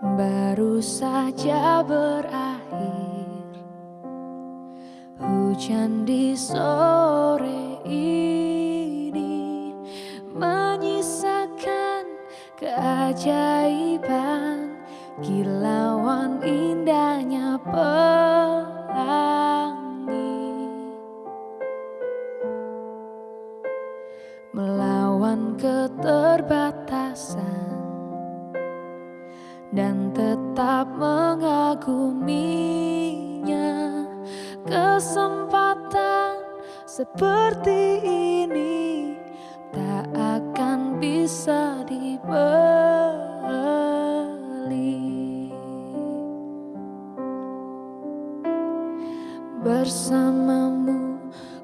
baru saja berakhir. Hujan di sore ini Menyisakan keajaiban. Kilauan indahnya pelangi. Melawan keterbatasan dan tetap mengaguminya. Kesempatan seperti ini tak akan bisa dibeli. Bersamamu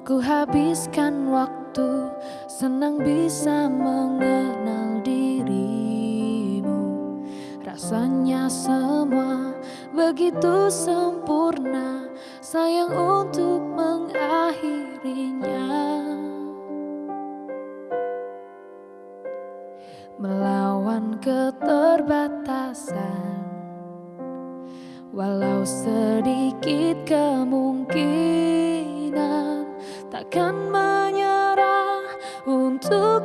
ku habiskan waktu senang bisa mengenal Rasanya semua begitu sempurna Sayang untuk mengakhirinya. Melawan keterbatasan Walau sedikit kemungkinan Takkan menyerah untuk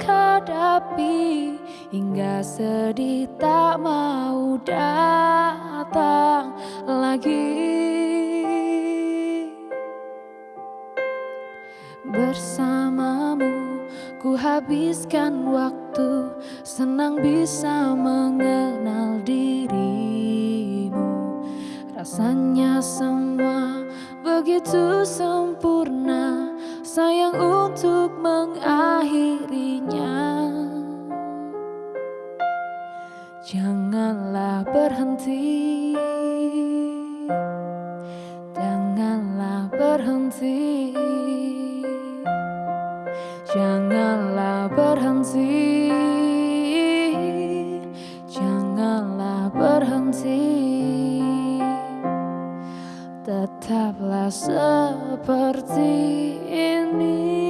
hadapi Hingga sedih tak mau datang lagi. Bersamamu ku habiskan waktu Senang bisa mengenal dirimu. Rasanya semua begitu sempurna Sayang untuk mengakhirinya Janganlah berhenti. Janganlah berhenti. Janganlah berhenti. Janganlah berhenti. Tetaplah seperti ini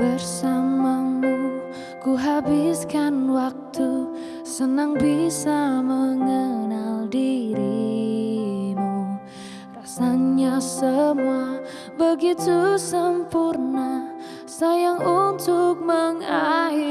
Bersamamu. Ku habiskan waktu Senang bisa mengenal dirimu. Rasanya semua begitu sempurna Sayang untuk mengakhirinya